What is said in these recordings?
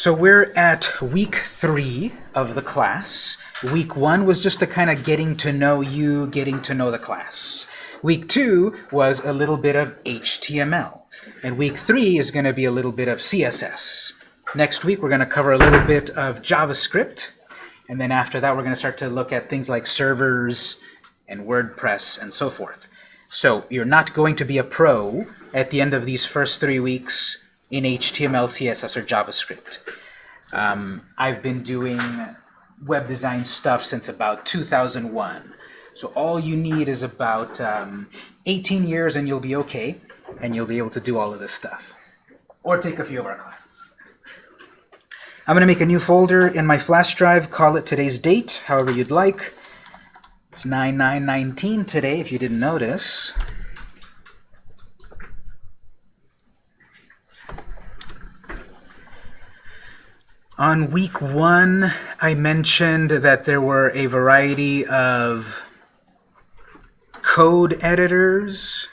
So we're at week three of the class. Week one was just a kind of getting to know you, getting to know the class. Week two was a little bit of HTML. And week three is going to be a little bit of CSS. Next week, we're going to cover a little bit of JavaScript. And then after that, we're going to start to look at things like servers and WordPress and so forth. So you're not going to be a pro at the end of these first three weeks in HTML, CSS, or JavaScript. Um, I've been doing web design stuff since about 2001. So all you need is about um, 18 years and you'll be okay, and you'll be able to do all of this stuff. Or take a few of our classes. I'm going to make a new folder in my flash drive, call it today's date, however you'd like. It's 9919 today, if you didn't notice. On week one, I mentioned that there were a variety of code editors.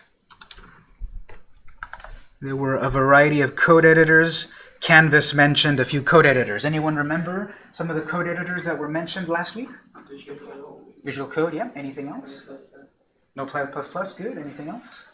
There were a variety of code editors. Canvas mentioned a few code editors. Anyone remember some of the code editors that were mentioned last week? Visual Code, yeah. Anything else? No plus plus plus, good. Anything else?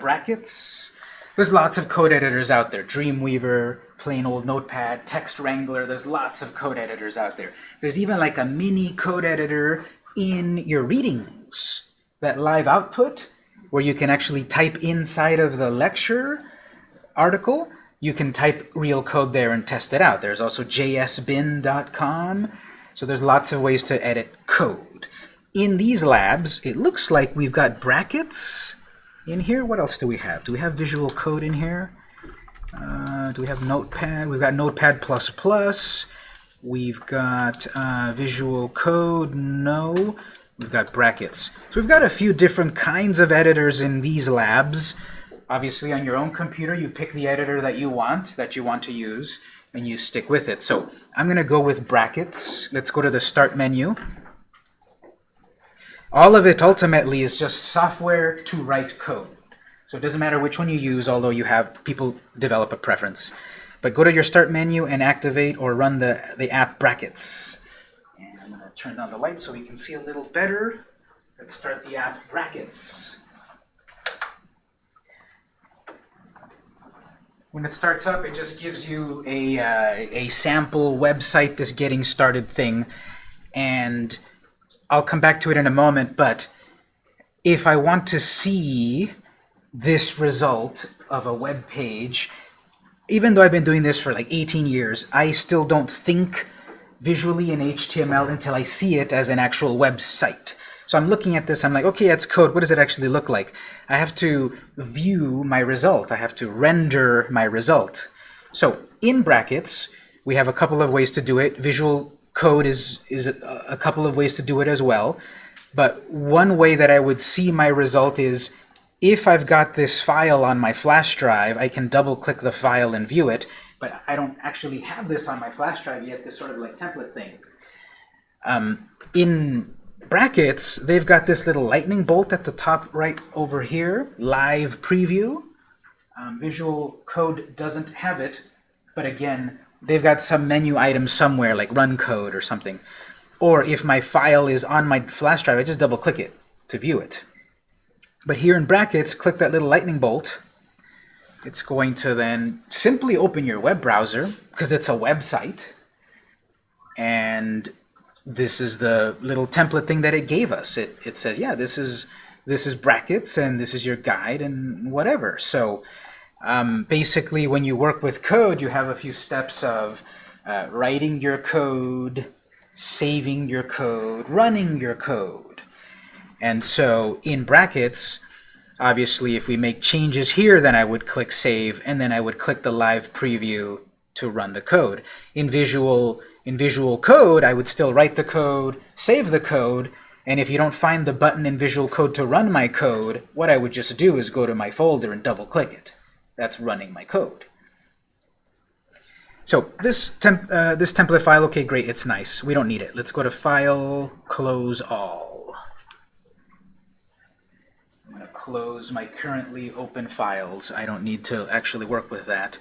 Brackets. There's lots of code editors out there. Dreamweaver, plain old Notepad, TextWrangler. There's lots of code editors out there. There's even like a mini code editor in your readings. That live output, where you can actually type inside of the lecture article. You can type real code there and test it out. There's also jsbin.com. So there's lots of ways to edit code. In these labs, it looks like we've got brackets in here. What else do we have? Do we have Visual Code in here? Uh, do we have Notepad? We've got Notepad++. We've got uh, Visual Code. No. We've got brackets. So we've got a few different kinds of editors in these labs. Obviously, on your own computer, you pick the editor that you want, that you want to use and you stick with it. So I'm going to go with brackets. Let's go to the Start menu. All of it ultimately is just software to write code. So it doesn't matter which one you use, although you have people develop a preference. But go to your Start menu and activate or run the, the app Brackets. And I'm going to turn down the light so we can see a little better. Let's start the app Brackets. When it starts up, it just gives you a, uh, a sample website, this getting started thing. And I'll come back to it in a moment, but if I want to see this result of a web page, even though I've been doing this for like 18 years, I still don't think visually in HTML until I see it as an actual website. So I'm looking at this, I'm like, okay, it's code. What does it actually look like? I have to view my result. I have to render my result. So in brackets, we have a couple of ways to do it. Visual code is, is a, a couple of ways to do it as well. But one way that I would see my result is if I've got this file on my flash drive, I can double-click the file and view it, but I don't actually have this on my flash drive yet, this sort of like template thing. Um, in brackets, they've got this little lightning bolt at the top right over here, live preview. Um, Visual Code doesn't have it, but again, they've got some menu item somewhere, like run code or something. Or if my file is on my flash drive, I just double click it to view it. But here in brackets, click that little lightning bolt. It's going to then simply open your web browser, because it's a website, and this is the little template thing that it gave us. It, it says, yeah, this is, this is brackets, and this is your guide, and whatever. So um, basically, when you work with code, you have a few steps of uh, writing your code, saving your code, running your code. And so in brackets, obviously, if we make changes here, then I would click Save, and then I would click the live preview to run the code. In Visual in Visual Code, I would still write the code, save the code, and if you don't find the button in Visual Code to run my code, what I would just do is go to my folder and double-click it. That's running my code. So this, temp uh, this template file, okay, great, it's nice. We don't need it. Let's go to File, Close All. I'm going to close my currently open files. I don't need to actually work with that.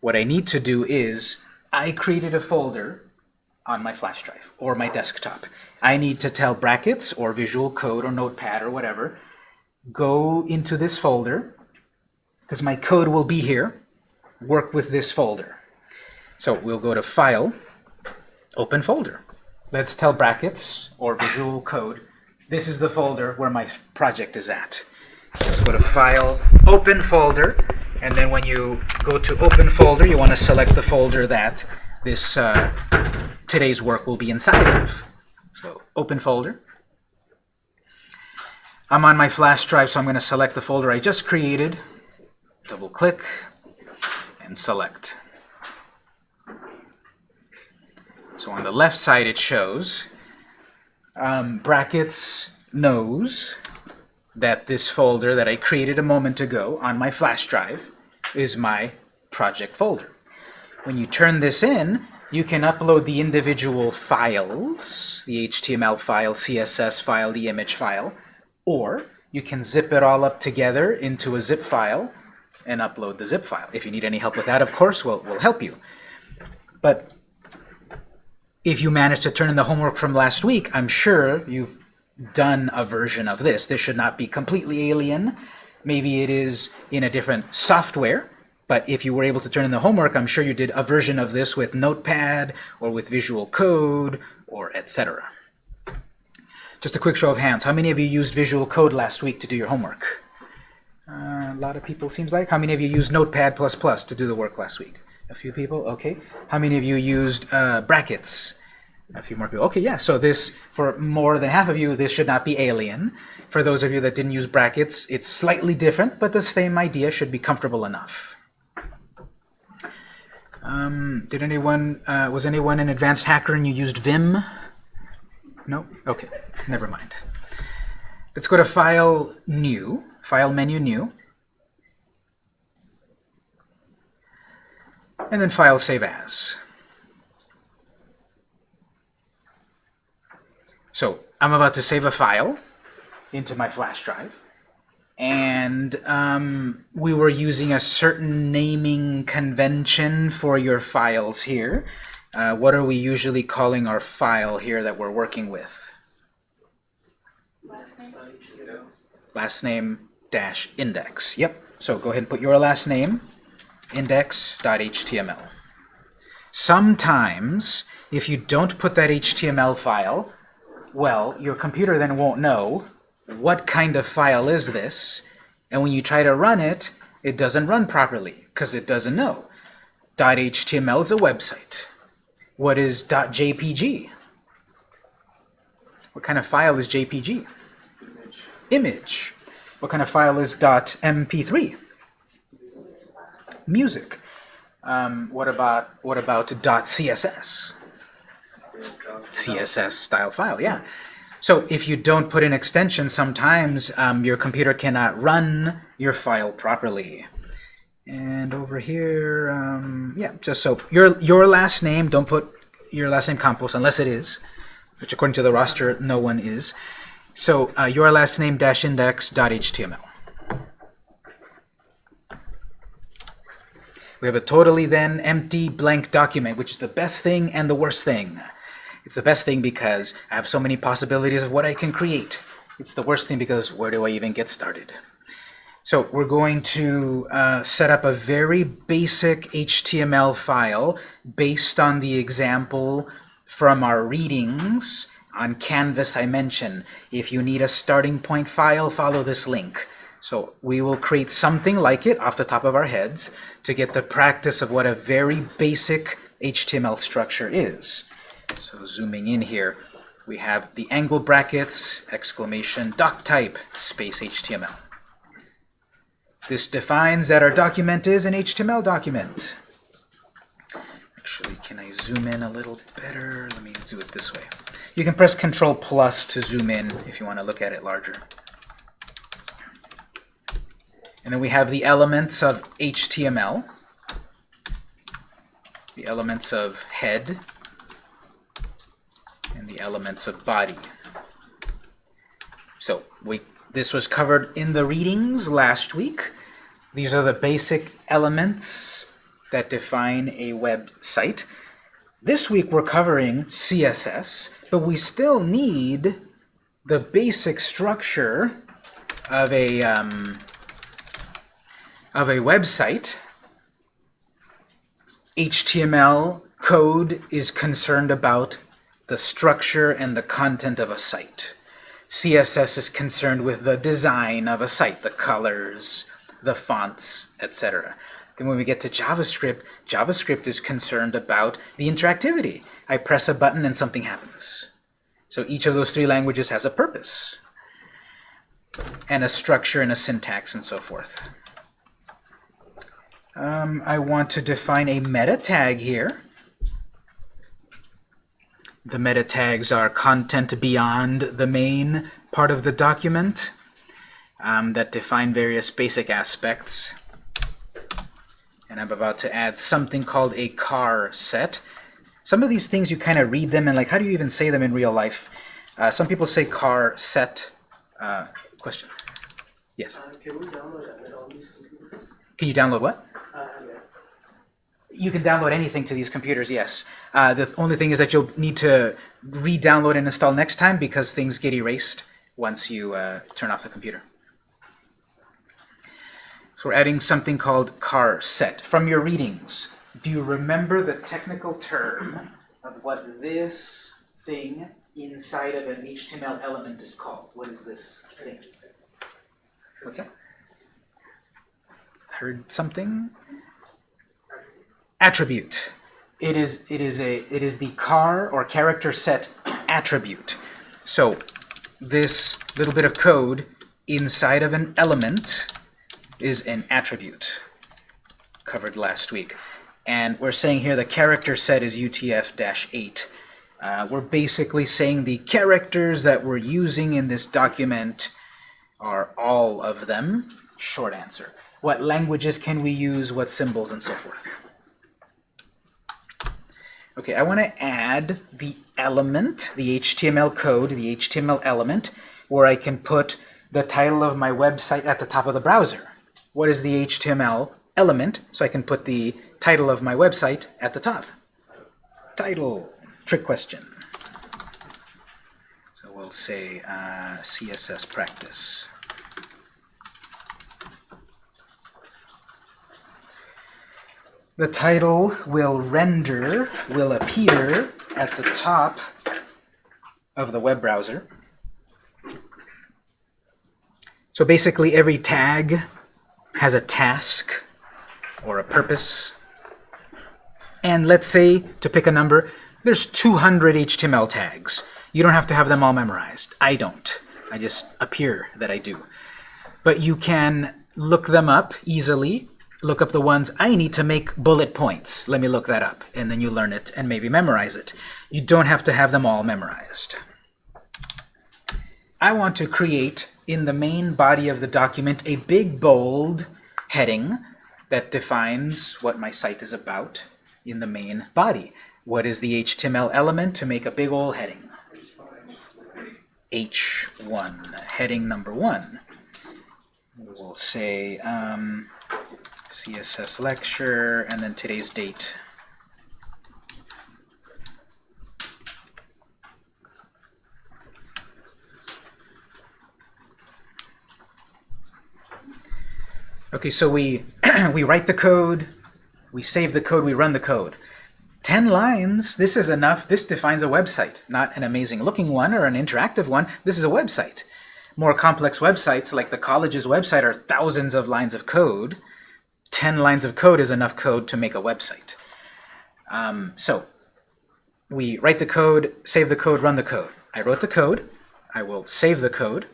What I need to do is I created a folder on my flash drive or my desktop. I need to tell brackets or Visual Code or Notepad or whatever, go into this folder, because my code will be here, work with this folder. So we'll go to File, Open Folder. Let's tell brackets or Visual Code, this is the folder where my project is at. Just go to File, Open Folder, and then when you go to Open Folder, you want to select the folder that this uh, today's work will be inside of. So Open Folder. I'm on my flash drive, so I'm going to select the folder I just created. Double click and select. So on the left side it shows um, brackets knows that this folder that I created a moment ago on my flash drive is my project folder. When you turn this in, you can upload the individual files, the HTML file, CSS file, the image file, or you can zip it all up together into a zip file and upload the zip file. If you need any help with that, of course, we'll, we'll help you. But if you managed to turn in the homework from last week, I'm sure you've done a version of this. This should not be completely alien. Maybe it is in a different software, but if you were able to turn in the homework, I'm sure you did a version of this with Notepad or with Visual Code or etc. Just a quick show of hands. How many of you used Visual Code last week to do your homework? Uh, a lot of people seems like. How many of you used Notepad++ Plus to do the work last week? A few people? Okay. How many of you used uh, brackets? A few more people. Okay, yeah. So this, for more than half of you, this should not be alien. For those of you that didn't use brackets, it's slightly different, but the same idea should be comfortable enough. Um, did anyone, uh, was anyone an advanced hacker and you used Vim? No? Okay, never mind. Let's go to File, New, File Menu, New. and then File Save As. So I'm about to save a file into my flash drive, and um, we were using a certain naming convention for your files here. Uh, what are we usually calling our file here that we're working with? Last name last name dash index. Yep. So go ahead and put your last name index.html. Sometimes, if you don't put that HTML file, well, your computer then won't know what kind of file is this, and when you try to run it, it doesn't run properly, because it doesn't know. .html is a website. What is .jpg? What kind of file is JPG? Image. Image. What kind of file is .mp3? music. Um, what about what about .css? CSS style file, yeah. So if you don't put an extension, sometimes um, your computer cannot run your file properly. And over here, um, yeah, just so your your last name, don't put your last name Campos unless it is, which according to the roster, no one is. So uh, your last name dash index dot html. We have a totally then empty blank document, which is the best thing and the worst thing. It's the best thing because I have so many possibilities of what I can create. It's the worst thing because where do I even get started? So we're going to uh, set up a very basic HTML file based on the example from our readings on Canvas I mentioned. If you need a starting point file, follow this link. So we will create something like it off the top of our heads to get the practice of what a very basic HTML structure is. So zooming in here, we have the angle brackets, exclamation, doc type, space HTML. This defines that our document is an HTML document. Actually, can I zoom in a little better? Let me do it this way. You can press Control plus to zoom in if you want to look at it larger. And then we have the elements of HTML, the elements of head, the elements of body. So we this was covered in the readings last week. These are the basic elements that define a website. This week we're covering CSS, but we still need the basic structure of a um, of a website. HTML code is concerned about the structure and the content of a site. CSS is concerned with the design of a site, the colors, the fonts, etc. Then when we get to JavaScript, JavaScript is concerned about the interactivity. I press a button and something happens. So each of those three languages has a purpose and a structure and a syntax and so forth. Um, I want to define a meta tag here. The meta tags are content beyond the main part of the document um, that define various basic aspects. And I'm about to add something called a car set. Some of these things you kind of read them and like, how do you even say them in real life? Uh, some people say car set. Uh, question? Yes. Uh, can we download that on these computers? Can you download what? You can download anything to these computers, yes. Uh, the only thing is that you'll need to re-download and install next time because things get erased once you uh, turn off the computer. So we're adding something called car set. From your readings, do you remember the technical term of what this thing inside of an HTML element is called? What is this thing? What's that? Heard something? Attribute. It is it is a it is the car or character set attribute. So this little bit of code inside of an element is an attribute covered last week. And we're saying here the character set is UTF-8. Uh, we're basically saying the characters that we're using in this document are all of them. Short answer. What languages can we use, what symbols, and so forth. Okay, I want to add the element, the HTML code, the HTML element, where I can put the title of my website at the top of the browser. What is the HTML element? So I can put the title of my website at the top. Title, trick question. So we'll say uh, CSS practice. The title will render, will appear at the top of the web browser. So basically every tag has a task or a purpose. And let's say, to pick a number, there's 200 HTML tags. You don't have to have them all memorized. I don't. I just appear that I do. But you can look them up easily look up the ones I need to make bullet points. Let me look that up. And then you learn it and maybe memorize it. You don't have to have them all memorized. I want to create in the main body of the document a big bold heading that defines what my site is about in the main body. What is the HTML element to make a big old heading? H1, heading number one. We'll say um, CSS lecture, and then today's date. Okay, so we, we write the code, we save the code, we run the code. 10 lines, this is enough. This defines a website, not an amazing looking one or an interactive one. This is a website. More complex websites, like the college's website, are thousands of lines of code. 10 lines of code is enough code to make a website. Um, so we write the code, save the code, run the code. I wrote the code. I will save the code.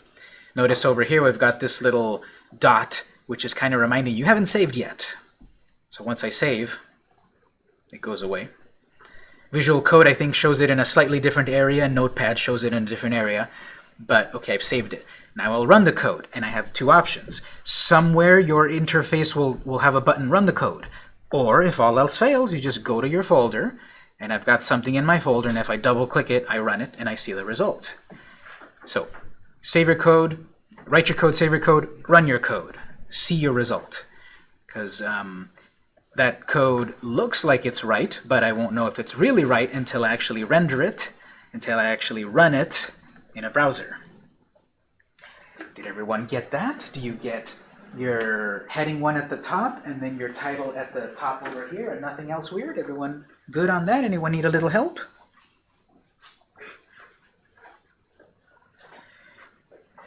Notice over here we've got this little dot, which is kind of reminding you haven't saved yet. So once I save, it goes away. Visual Code, I think, shows it in a slightly different area. Notepad shows it in a different area. But, okay, I've saved it. Now I'll run the code, and I have two options. Somewhere your interface will, will have a button run the code. Or if all else fails, you just go to your folder, and I've got something in my folder, and if I double click it, I run it, and I see the result. So save your code, write your code, save your code, run your code, see your result. Because um, that code looks like it's right, but I won't know if it's really right until I actually render it, until I actually run it in a browser. Did everyone get that? Do you get your heading one at the top and then your title at the top over here and nothing else weird? Everyone good on that? Anyone need a little help?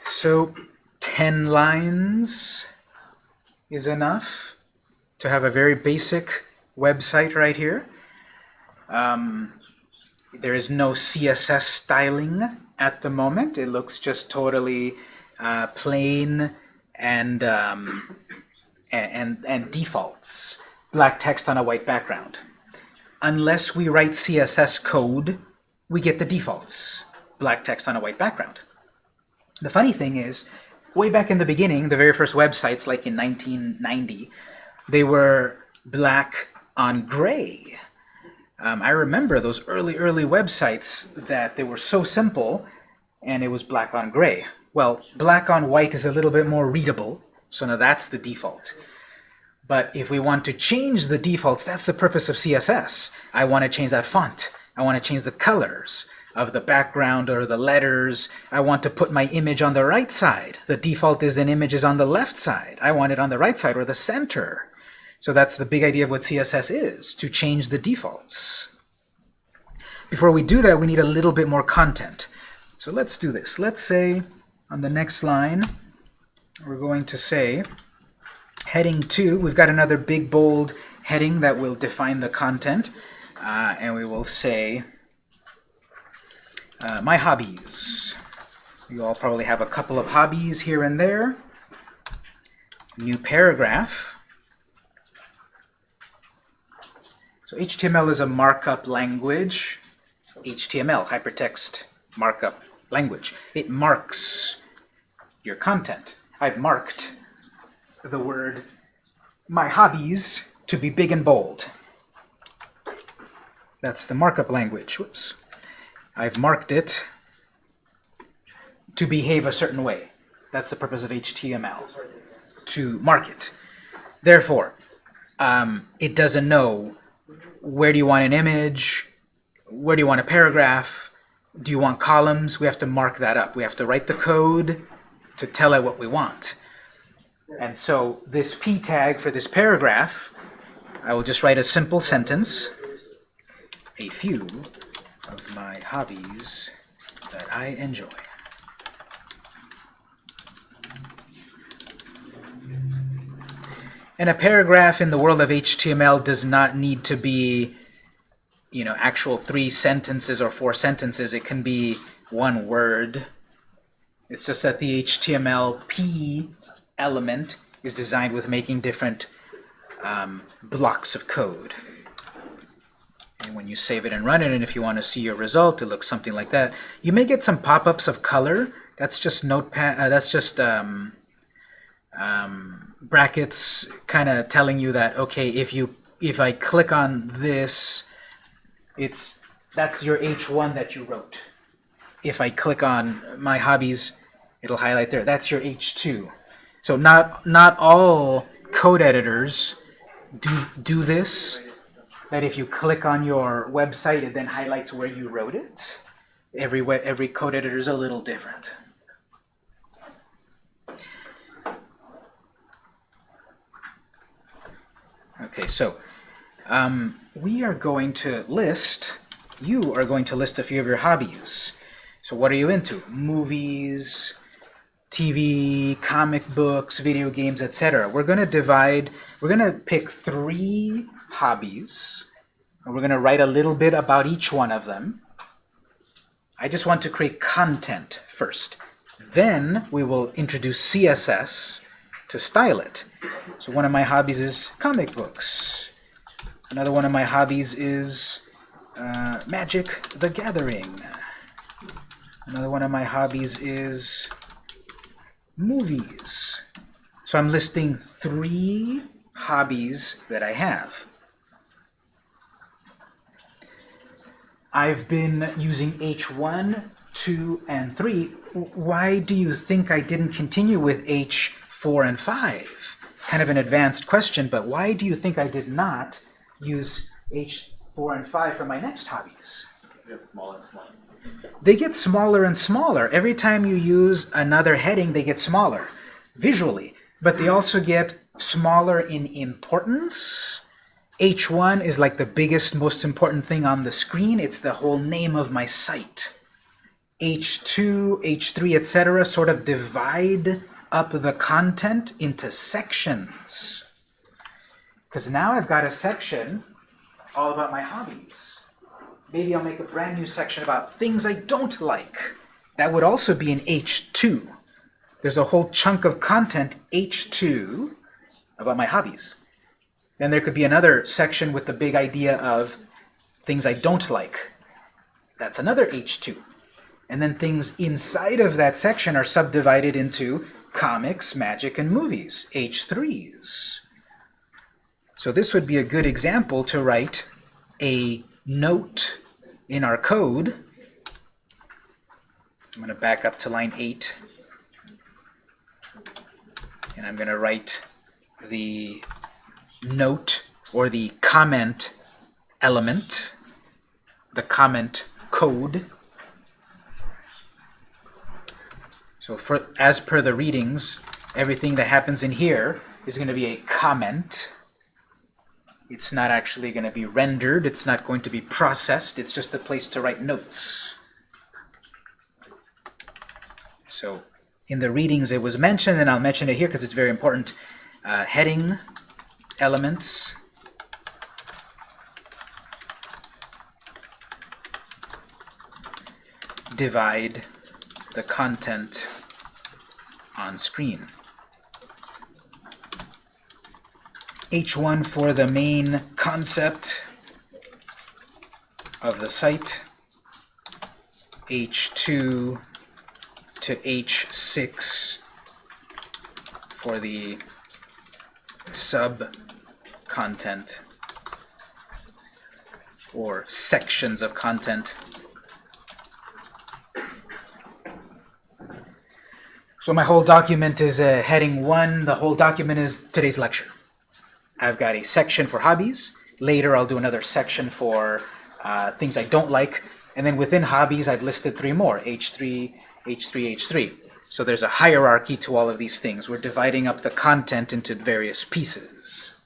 So 10 lines is enough to have a very basic website right here. Um, there is no CSS styling at the moment. It looks just totally uh, plain and, um, and, and defaults. Black text on a white background. Unless we write CSS code, we get the defaults. Black text on a white background. The funny thing is, way back in the beginning, the very first websites, like in 1990, they were black on gray. Um, I remember those early, early websites that they were so simple, and it was black on gray. Well, black on white is a little bit more readable, so now that's the default. But if we want to change the defaults, that's the purpose of CSS. I want to change that font. I want to change the colors of the background or the letters. I want to put my image on the right side. The default is an image is on the left side. I want it on the right side or the center. So that's the big idea of what CSS is, to change the defaults. Before we do that, we need a little bit more content. So let's do this. Let's say on the next line, we're going to say heading 2, we've got another big bold heading that will define the content. Uh, and we will say uh, my hobbies. You all probably have a couple of hobbies here and there. New paragraph. So HTML is a markup language. HTML, hypertext markup language. It marks your content. I've marked the word my hobbies to be big and bold. That's the markup language. Whoops. I've marked it to behave a certain way. That's the purpose of HTML, to mark it. Therefore, um, it doesn't know where do you want an image, where do you want a paragraph, do you want columns? We have to mark that up. We have to write the code to tell it what we want. And so this p tag for this paragraph, I will just write a simple sentence, a few of my hobbies that I enjoy. And a paragraph in the world of HTML does not need to be, you know, actual three sentences or four sentences. It can be one word. It's just that the HTML P element is designed with making different um, blocks of code. And when you save it and run it, and if you want to see your result, it looks something like that. You may get some pop-ups of color. That's just notepad. Uh, that's just um, um, brackets, kind of telling you that okay, if you if I click on this, it's that's your H1 that you wrote. If I click on my hobbies, it'll highlight there. That's your H2. So not not all code editors do do this that if you click on your website, it then highlights where you wrote it. Every, every code editor is a little different. Okay, so um, we are going to list, you are going to list a few of your hobbies. So what are you into? Movies, TV, comic books, video games, etc. We're going to divide, we're going to pick three hobbies, and we're going to write a little bit about each one of them. I just want to create content first. Then we will introduce CSS to style it. So one of my hobbies is comic books. Another one of my hobbies is uh, Magic the Gathering. Another one of my hobbies is movies. So I'm listing three hobbies that I have. I've been using H1, 2, and 3. Why do you think I didn't continue with H4 and 5? It's kind of an advanced question, but why do you think I did not use H4 and 5 for my next hobbies? Get smaller and smaller. They get smaller and smaller. Every time you use another heading, they get smaller visually, but they also get smaller in importance. H1 is like the biggest, most important thing on the screen. It's the whole name of my site. H2, H3, etc. sort of divide up the content into sections. Because now I've got a section all about my hobbies. Maybe I'll make a brand new section about things I don't like. That would also be in H2. There's a whole chunk of content, H2, about my hobbies. Then there could be another section with the big idea of things I don't like. That's another H2. And then things inside of that section are subdivided into comics, magic, and movies, H3s. So this would be a good example to write a note in our code. I'm going to back up to line 8. And I'm going to write the note or the comment element, the comment code. So for as per the readings, everything that happens in here is going to be a comment. It's not actually going to be rendered, it's not going to be processed, it's just a place to write notes. So in the readings it was mentioned, and I'll mention it here because it's very important. Uh, heading elements divide the content on screen. H1 for the main concept of the site, H2 to H6 for the sub-content or sections of content. So my whole document is uh, heading 1. The whole document is today's lecture. I've got a section for hobbies. Later I'll do another section for uh, things I don't like. And then within hobbies I've listed three more, H3, H3, H3. So there's a hierarchy to all of these things. We're dividing up the content into various pieces.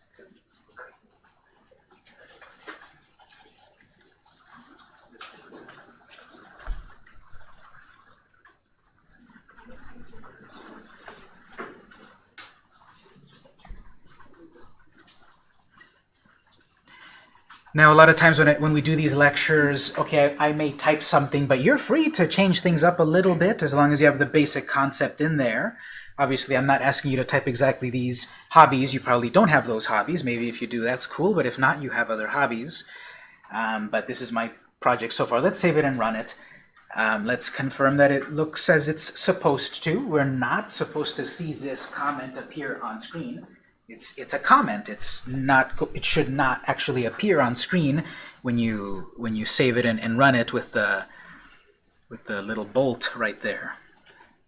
Now, a lot of times when, I, when we do these lectures, okay, I, I may type something, but you're free to change things up a little bit as long as you have the basic concept in there. Obviously, I'm not asking you to type exactly these hobbies. You probably don't have those hobbies. Maybe if you do, that's cool, but if not, you have other hobbies. Um, but this is my project so far. Let's save it and run it. Um, let's confirm that it looks as it's supposed to. We're not supposed to see this comment appear on screen. It's it's a comment. It's not. It should not actually appear on screen when you when you save it and, and run it with the with the little bolt right there.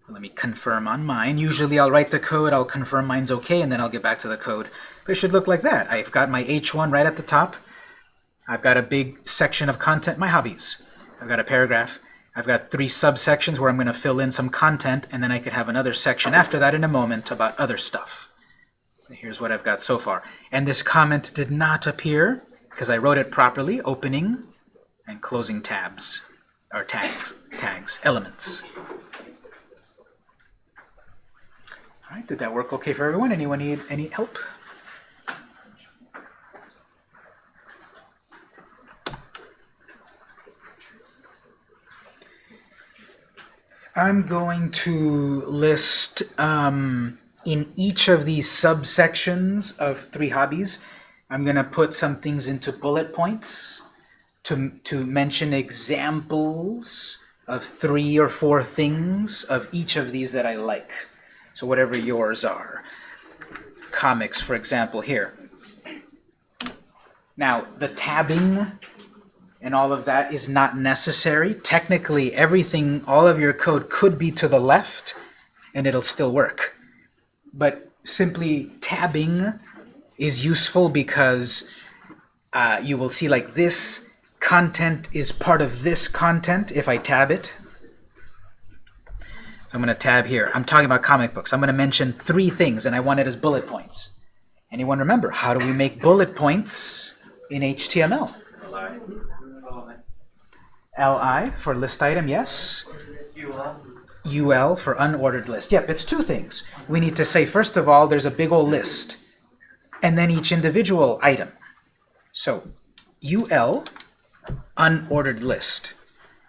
Let me confirm on mine. Usually I'll write the code, I'll confirm mine's okay, and then I'll get back to the code. But it should look like that. I've got my H1 right at the top. I've got a big section of content, my hobbies. I've got a paragraph. I've got three subsections where I'm going to fill in some content, and then I could have another section after that in a moment about other stuff. Here's what I've got so far. And this comment did not appear because I wrote it properly, opening and closing tabs, or tags, tags, elements. All right, did that work okay for everyone? Anyone need any help? I'm going to list um, in each of these subsections of three hobbies, I'm going to put some things into bullet points to, to mention examples of three or four things of each of these that I like. So whatever yours are. Comics, for example, here. Now, the tabbing and all of that is not necessary. Technically, everything, all of your code could be to the left, and it'll still work. But simply tabbing is useful because uh, you will see like this content is part of this content if I tab it. I'm going to tab here. I'm talking about comic books. I'm going to mention three things, and I want it as bullet points. Anyone remember, how do we make bullet points in HTML? LI for list item, yes. UL for unordered list. Yep, it's two things. We need to say, first of all, there's a big old list, and then each individual item. So, UL, unordered list.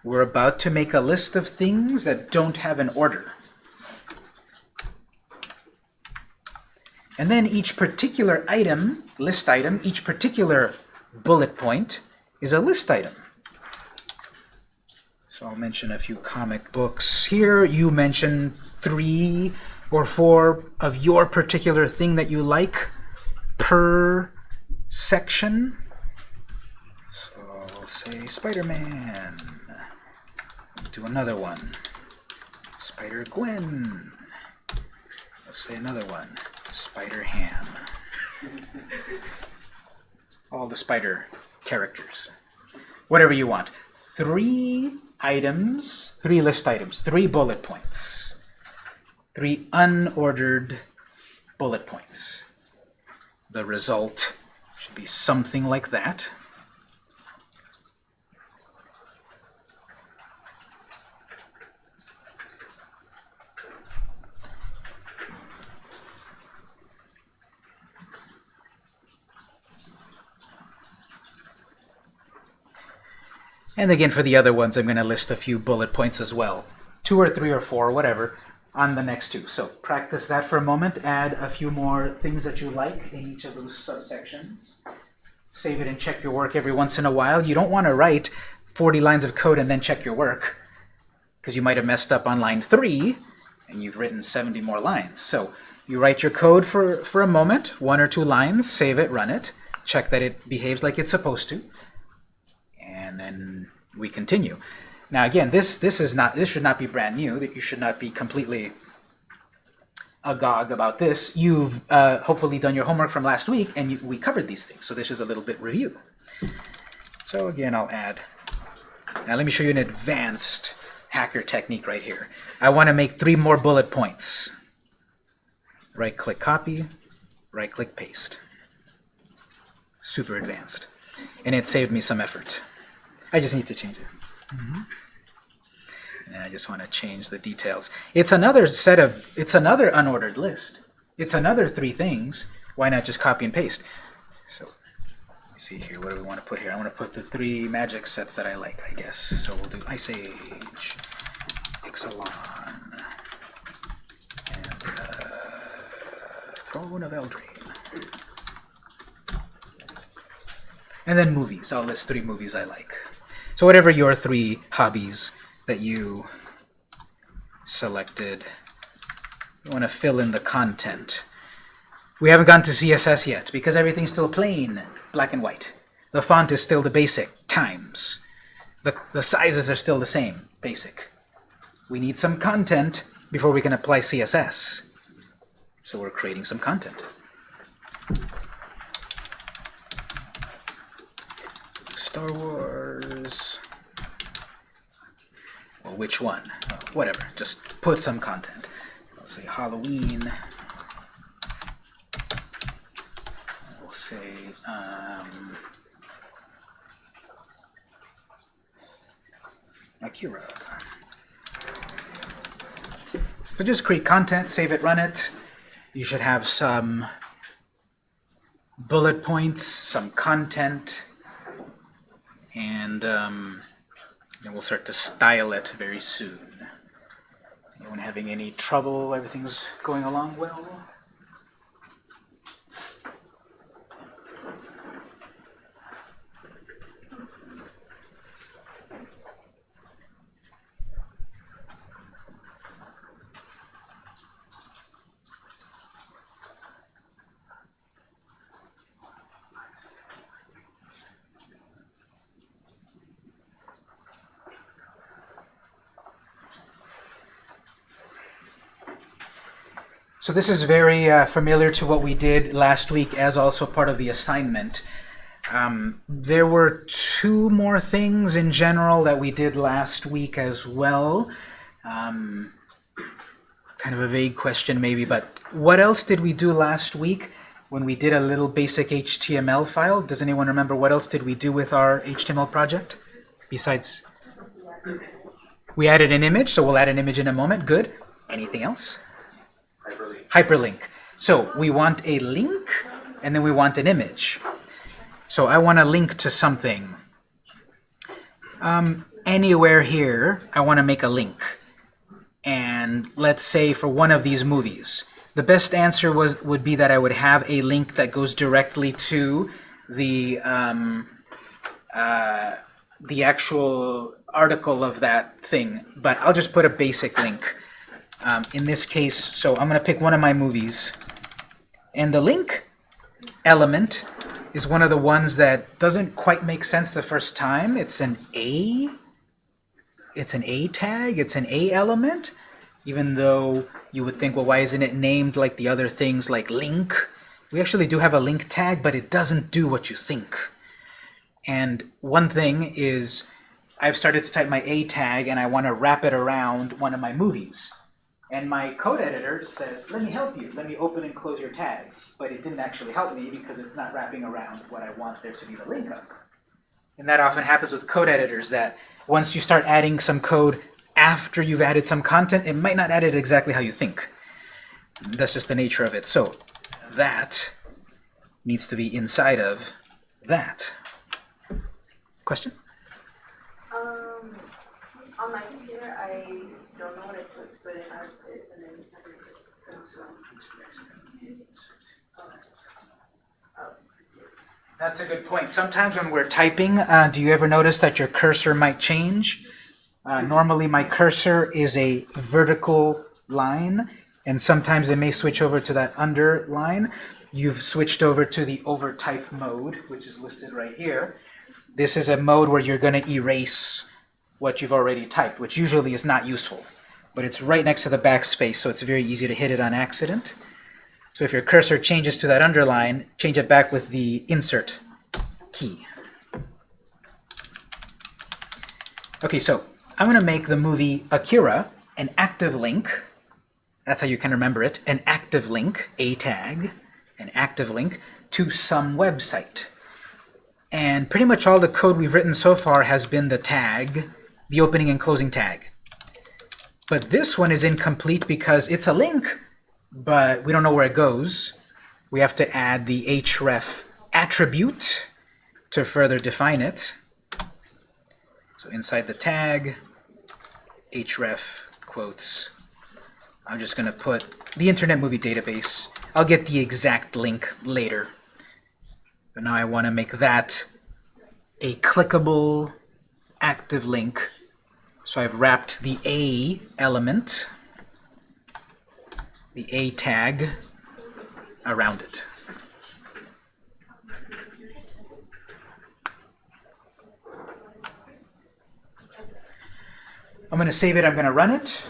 We're about to make a list of things that don't have an order. And then each particular item, list item, each particular bullet point is a list item. So I'll mention a few comic books here. You mention three or four of your particular thing that you like per section. So we'll say Spider-Man. Do another one. Spider-Gwen. Let's say another one. Spider-Ham. All the spider characters. Whatever you want. Three items, three list items, three bullet points. Three unordered bullet points. The result should be something like that. And again, for the other ones, I'm going to list a few bullet points as well. Two or three or four, whatever, on the next two. So practice that for a moment. Add a few more things that you like in each of those subsections. Save it and check your work every once in a while. You don't want to write 40 lines of code and then check your work, because you might have messed up on line 3, and you've written 70 more lines. So you write your code for, for a moment, one or two lines, save it, run it, check that it behaves like it's supposed to, and then we continue. Now again, this this is not this should not be brand new. That you should not be completely agog about this. You've uh, hopefully done your homework from last week, and you, we covered these things. So this is a little bit review. So again, I'll add. Now let me show you an advanced hacker technique right here. I want to make three more bullet points. Right-click copy, right-click paste. Super advanced. And it saved me some effort. I just need to change it. And I just want to change the details. It's another set of, it's another unordered list. It's another three things. Why not just copy and paste? So, let me see here, what do we want to put here? I want to put the three magic sets that I like, I guess. So we'll do Ice Age, Ixalan, and uh, Throne of Eldraine. And then movies. I'll list three movies I like. So whatever your three hobbies that you selected, you want to fill in the content. We haven't gone to CSS yet because everything's still plain, black and white. The font is still the basic, times. The, the sizes are still the same, basic. We need some content before we can apply CSS. So we're creating some content. Star Wars. Well, which one? Uh, whatever. Just put some content. Let's say Halloween. We'll say um, Akira. So just create content, save it, run it. You should have some bullet points, some content, and um, we'll start to style it very soon. Anyone having any trouble? Everything's going along well? So this is very uh, familiar to what we did last week as also part of the assignment. Um, there were two more things in general that we did last week as well. Um, kind of a vague question maybe, but what else did we do last week when we did a little basic HTML file? Does anyone remember what else did we do with our HTML project? Besides, we added an image, so we'll add an image in a moment. Good. Anything else? Hyperlink. So we want a link, and then we want an image. So I want to link to something. Um, anywhere here, I want to make a link. And let's say for one of these movies. The best answer was would be that I would have a link that goes directly to the um, uh, the actual article of that thing. But I'll just put a basic link. Um, in this case, so I'm going to pick one of my movies. And the link element is one of the ones that doesn't quite make sense the first time. It's an A. It's an A tag. It's an A element. Even though you would think, well, why isn't it named like the other things like link? We actually do have a link tag, but it doesn't do what you think. And one thing is, I've started to type my A tag and I want to wrap it around one of my movies. And my code editor says, let me help you. Let me open and close your tag. But it didn't actually help me because it's not wrapping around what I want there to be the link of. And that often happens with code editors that once you start adding some code after you've added some content, it might not add it exactly how you think. That's just the nature of it. So that needs to be inside of that. Question? Um, on my computer, I just don't know what I put, put in artifice and then consume. That's a good point. Sometimes when we're typing, uh, do you ever notice that your cursor might change? Uh, normally my cursor is a vertical line, and sometimes it may switch over to that underline. You've switched over to the overtype mode, which is listed right here. This is a mode where you're going to erase what you've already typed, which usually is not useful. But it's right next to the backspace, so it's very easy to hit it on accident. So if your cursor changes to that underline, change it back with the insert key. Okay, so I'm going to make the movie Akira an active link. That's how you can remember it. An active link, a tag, an active link to some website. And pretty much all the code we've written so far has been the tag, the opening and closing tag. But this one is incomplete because it's a link, but we don't know where it goes. We have to add the href attribute to further define it. So inside the tag, href quotes, I'm just going to put the Internet Movie Database. I'll get the exact link later. But now I want to make that a clickable active link. So I've wrapped the A element, the A tag, around it. I'm going to save it, I'm going to run it.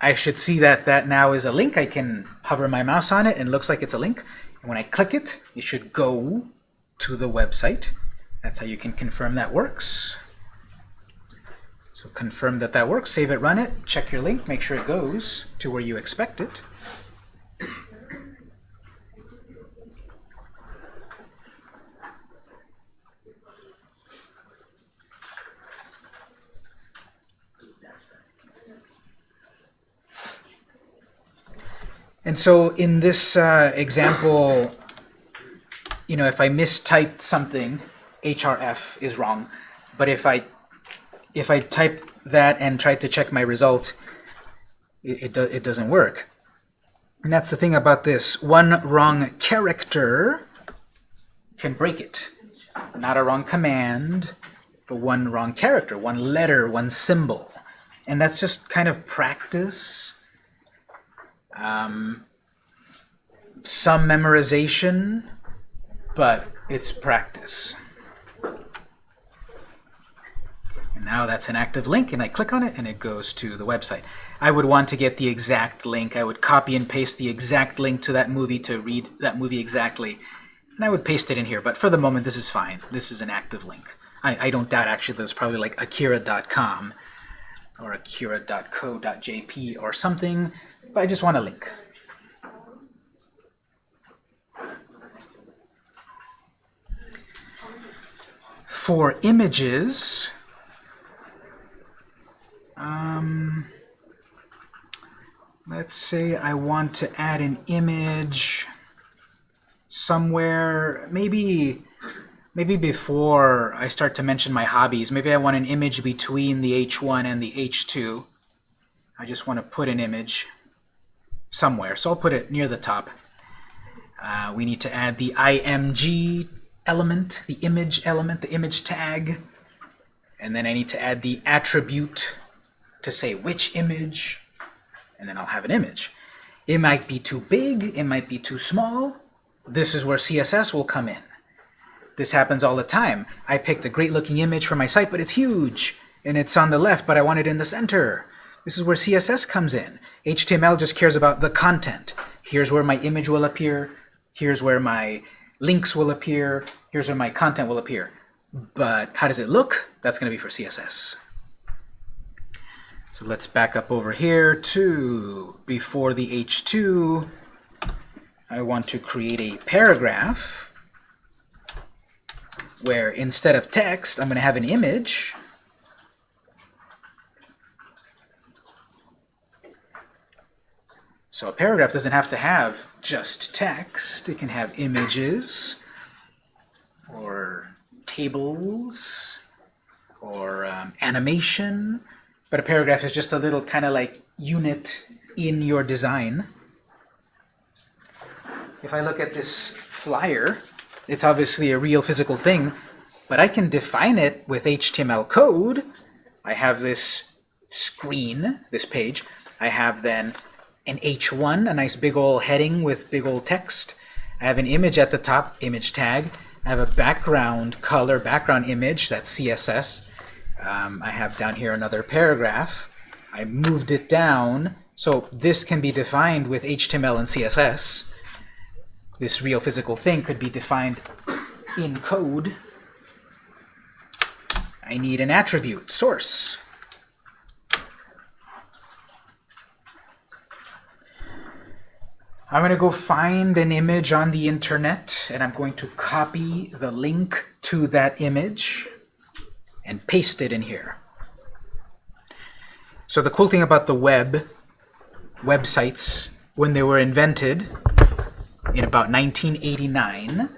I should see that that now is a link. I can hover my mouse on it and it looks like it's a link. And when I click it, it should go to the website. That's how you can confirm that works. So confirm that that works, save it, run it, check your link, make sure it goes to where you expect it. And so in this uh, example, you know, if I mistyped something, href is wrong. But if I if I type that and try to check my result, it, it, do, it doesn't work. And that's the thing about this. One wrong character can break it. Not a wrong command, but one wrong character, one letter, one symbol. And that's just kind of practice. Um, some memorization, but it's practice. And Now that's an active link, and I click on it, and it goes to the website. I would want to get the exact link. I would copy and paste the exact link to that movie to read that movie exactly. And I would paste it in here, but for the moment, this is fine. This is an active link. I, I don't doubt, actually, there's probably like akira.com or akira.co.jp or something, but I just want a link. For images, let's say I want to add an image somewhere, maybe maybe before I start to mention my hobbies, maybe I want an image between the H1 and the H2. I just want to put an image somewhere, so I'll put it near the top. Uh, we need to add the IMG element, the image element, the image tag, and then I need to add the attribute to say which image, and then I'll have an image. It might be too big, it might be too small. This is where CSS will come in. This happens all the time. I picked a great looking image for my site, but it's huge, and it's on the left, but I want it in the center. This is where CSS comes in. HTML just cares about the content. Here's where my image will appear. Here's where my links will appear. Here's where my content will appear. But how does it look? That's going to be for CSS. So let's back up over here to before the H2. I want to create a paragraph where instead of text, I'm going to have an image. So a paragraph doesn't have to have just text. It can have images or tables or um, animation. But a paragraph is just a little kind of like unit in your design. If I look at this flyer, it's obviously a real physical thing, but I can define it with HTML code. I have this screen, this page. I have then an H1, a nice big old heading with big old text. I have an image at the top, image tag. I have a background color, background image, that's CSS. Um, I have down here another paragraph. I moved it down, so this can be defined with HTML and CSS. This real physical thing could be defined in code. I need an attribute, source. I'm going to go find an image on the internet, and I'm going to copy the link to that image and paste it in here. So the cool thing about the web, websites, when they were invented in about 1989,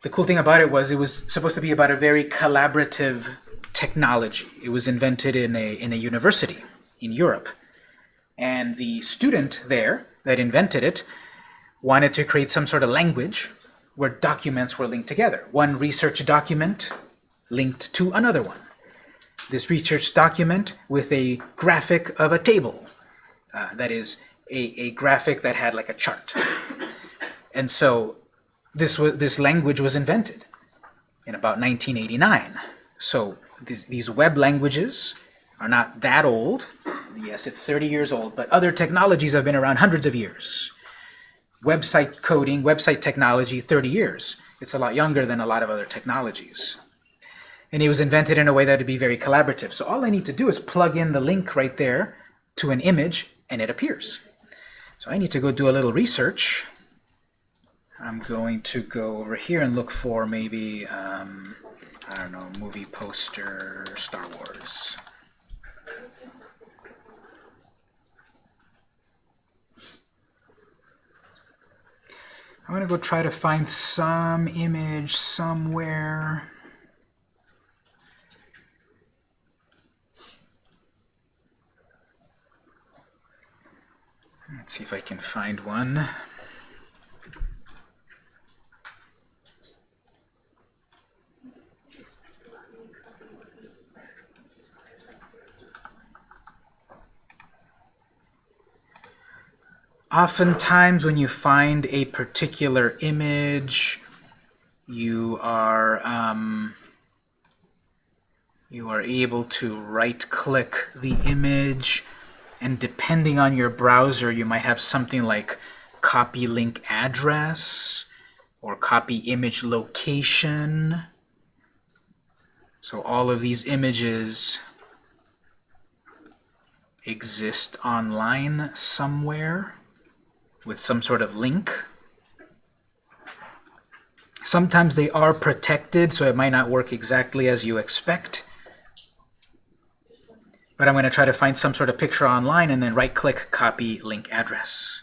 the cool thing about it was it was supposed to be about a very collaborative technology. It was invented in a, in a university in Europe. And the student there that invented it wanted to create some sort of language where documents were linked together. One research document linked to another one. This research document with a graphic of a table. Uh, that is, a, a graphic that had like a chart. And so this, was, this language was invented in about 1989. So these, these web languages are not that old. Yes, it's 30 years old, but other technologies have been around hundreds of years. Website coding, website technology, 30 years. It's a lot younger than a lot of other technologies. And it was invented in a way that would be very collaborative. So all I need to do is plug in the link right there to an image, and it appears. So I need to go do a little research. I'm going to go over here and look for maybe, um, I don't know, movie poster Star Wars. I'm going to go try to find some image somewhere. Let's see if I can find one. Oftentimes when you find a particular image, you are um, you are able to right-click the image, and depending on your browser, you might have something like copy link address or copy image location. So all of these images exist online somewhere with some sort of link. Sometimes they are protected, so it might not work exactly as you expect. But I'm going to try to find some sort of picture online and then right-click Copy Link Address.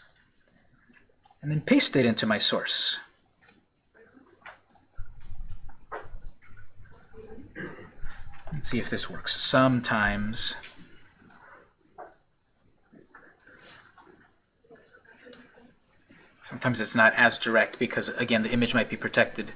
And then paste it into my source. Let's see if this works. Sometimes Sometimes it's not as direct because, again, the image might be protected.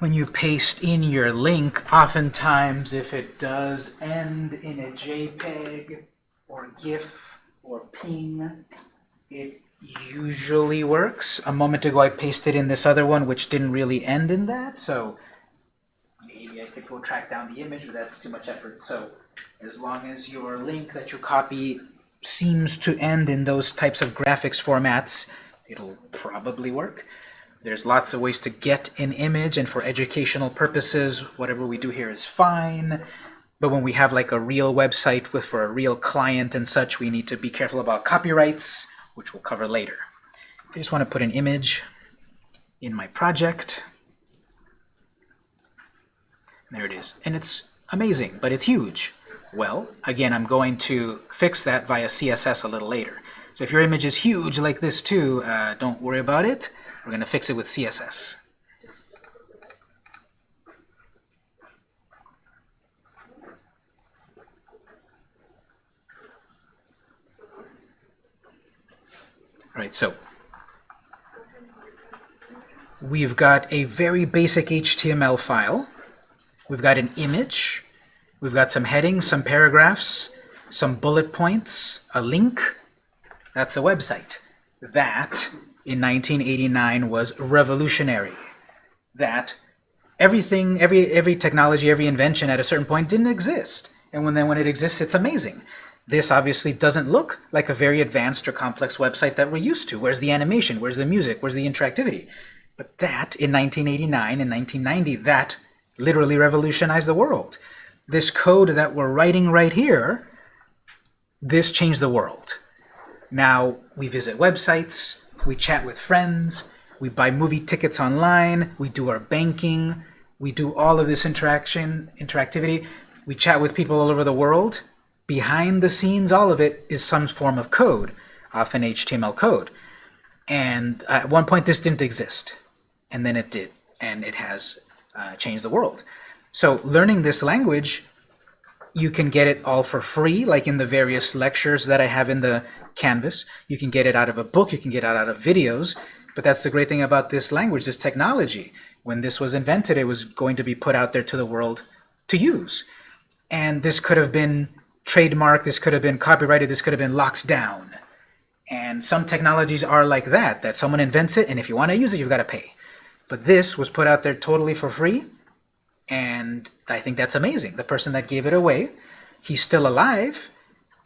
When you paste in your link, oftentimes if it does end in a JPEG or GIF or PNG, it usually works. A moment ago I pasted in this other one which didn't really end in that, so maybe I could go track down the image, but that's too much effort. So as long as your link that you copy seems to end in those types of graphics formats, it'll probably work. There's lots of ways to get an image, and for educational purposes, whatever we do here is fine. But when we have like a real website with for a real client and such, we need to be careful about copyrights, which we'll cover later. I just want to put an image in my project. There it is. And it's amazing, but it's huge. Well, again, I'm going to fix that via CSS a little later. So if your image is huge like this too, uh, don't worry about it. We're going to fix it with CSS. All right, so we've got a very basic HTML file. We've got an image. We've got some headings, some paragraphs, some bullet points, a link. That's a website. That in 1989 was revolutionary. That everything, every, every technology, every invention at a certain point didn't exist. And when then when it exists, it's amazing. This obviously doesn't look like a very advanced or complex website that we're used to. Where's the animation? Where's the music? Where's the interactivity? But that, in 1989 and 1990, that literally revolutionized the world. This code that we're writing right here, this changed the world. Now, we visit websites, we chat with friends, we buy movie tickets online, we do our banking, we do all of this interaction, interactivity, we chat with people all over the world. Behind the scenes, all of it is some form of code, often HTML code. And at one point this didn't exist, and then it did, and it has uh, changed the world. So learning this language, you can get it all for free, like in the various lectures that I have in the Canvas. You can get it out of a book, you can get it out of videos, but that's the great thing about this language, this technology. When this was invented, it was going to be put out there to the world to use. And this could have been trademarked, this could have been copyrighted, this could have been locked down. And some technologies are like that, that someone invents it, and if you want to use it, you've got to pay. But this was put out there totally for free, and I think that's amazing. The person that gave it away, he's still alive.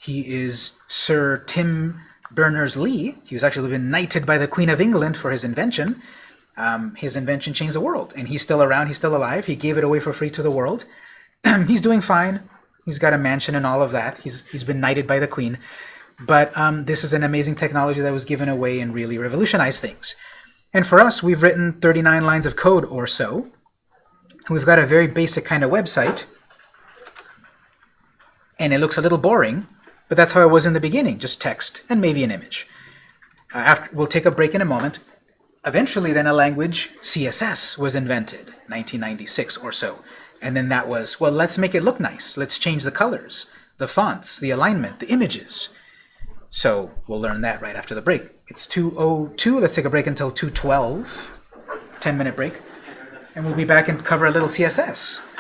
He is Sir Tim Berners-Lee. He was actually been knighted by the Queen of England for his invention. Um, his invention changed the world, and he's still around. He's still alive. He gave it away for free to the world. he's doing fine. He's got a mansion and all of that. He's, he's been knighted by the Queen. But um, this is an amazing technology that was given away and really revolutionized things. And for us, we've written 39 lines of code or so. We've got a very basic kind of website. And it looks a little boring, but that's how it was in the beginning, just text and maybe an image. Uh, after, we'll take a break in a moment. Eventually, then, a language, CSS, was invented, 1996 or so. And then that was, well, let's make it look nice. Let's change the colors, the fonts, the alignment, the images. So we'll learn that right after the break. It's 2.02. Let's take a break until 2.12. 10 minute break. And we'll be back and cover a little CSS.